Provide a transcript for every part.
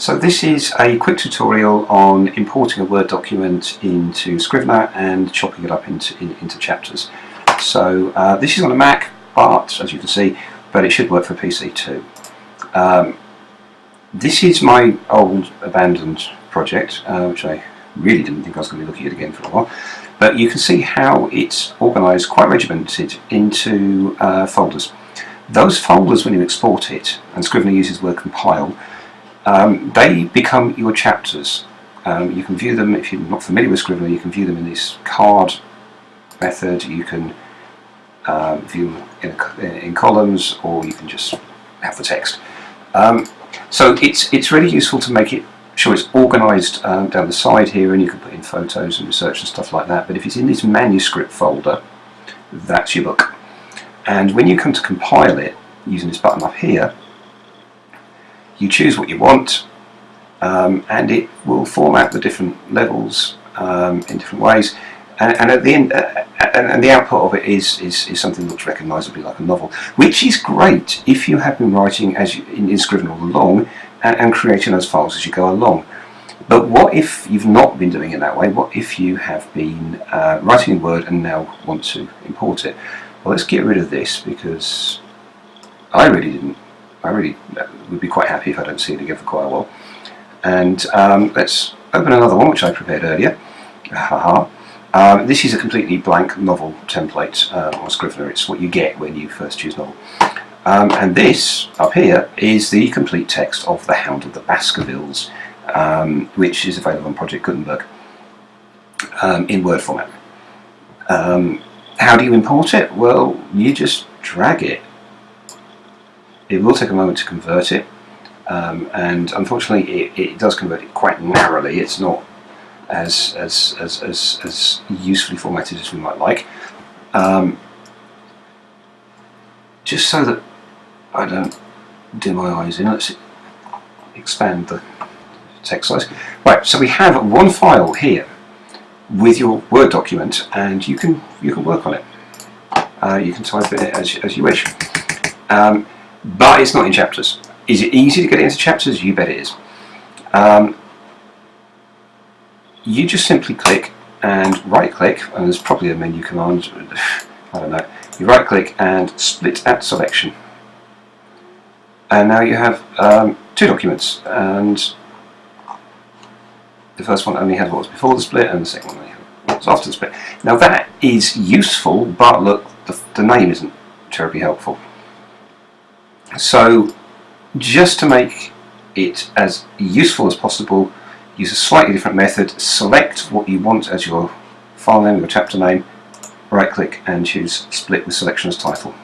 So this is a quick tutorial on importing a Word document into Scrivener and chopping it up into, in, into chapters. So uh, this is on a Mac, but as you can see, but it should work for PC too. Um, this is my old abandoned project, uh, which I really didn't think I was going to be looking at again for a while. But you can see how it's organised, quite regimented, into uh, folders. Those folders, when you export it, and Scrivener uses word compile, um, they become your chapters. Um, you can view them, if you're not familiar with Scrivener, you can view them in this card method, you can uh, view them in, in, columns, or you can just have the text. Um, so it's, it's really useful to make it sure it's organised um, down the side here, and you can put in photos and research and stuff like that, but if it's in this manuscript folder, that's your book. And when you come to compile it, using this button up here, you choose what you want um, and it will format the different levels um, in different ways and, and at the end uh, and, and, the output of it is, is, is something that looks recognisably like a novel which is great if you have been writing as you, in, in Scrivener all along and, and creating those files as you go along but what if you've not been doing it that way? What if you have been uh, writing in Word and now want to import it? Well, let's get rid of this because I really didn't I really would be quite happy if I don't see it again for quite a while. And um, let's open another one which I prepared earlier. Haha. Um, this is a completely blank novel template uh, on Scrivener. It's what you get when you first choose novel. Um, and this, up here, is the complete text of The Hound of the Baskervilles, um, which is available on Project Gutenberg um, in Word format. How do you import it? Well, you just drag it it will take a moment to convert it, um, and unfortunately it, it, does convert it quite narrowly. It's not as, as, as, as, as usefully formatted as we might like. Um, just so that I don't dim my eyes in, let's expand the text size. Right, so we have one file here with your Word document and you can you can work on it. Uh, you can type it as, as you wish. Um, but it's not in chapters. Is it easy to get it into chapters? You bet it is. Um, you just simply click and right click, and there's probably a menu command, I don't know. You right click and split at selection. And now you have um, two documents, and the first one only had what was before the split, and the second one only had what was after the split. Now that is useful, but look, the, the name isn't terribly helpful. So just to make it as useful as possible, use a slightly different method, select what you want as your file name, your chapter name, right click and choose split with selection as title.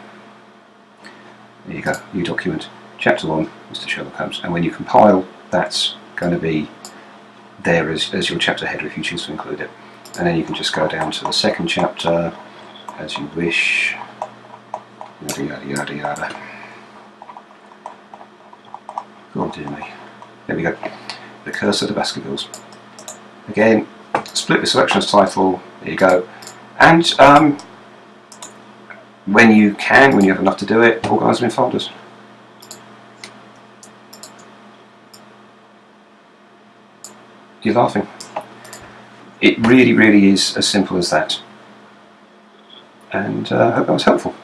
There you go, new document, chapter 1, Mr Sherlock Holmes, and when you compile that's going to be there as, as your chapter header if you choose to include it. And then you can just go down to the second chapter as you wish, yada yada yada yada. Oh dear me. There we go. The Curse of the Baskervilles. Again, split the selections title. There you go. And um, when you can, when you have enough to do it, organise them in folders. You're laughing. It really, really is as simple as that. And uh, I hope that was helpful.